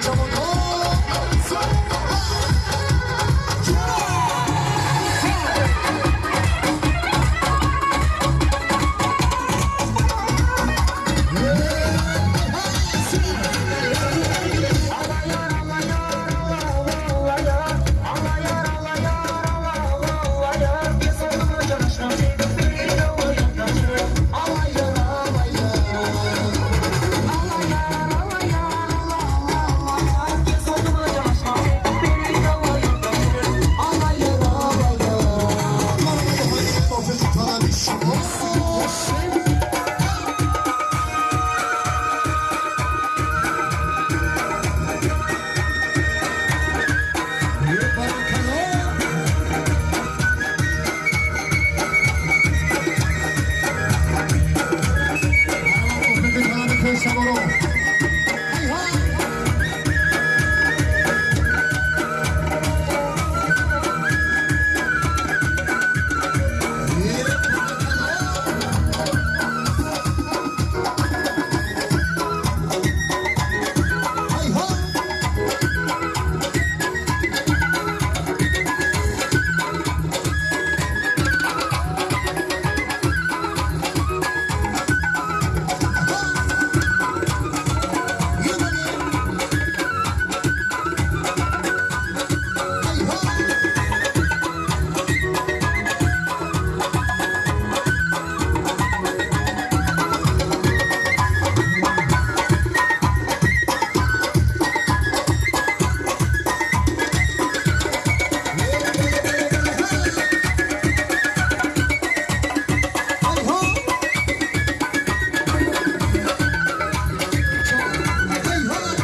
don't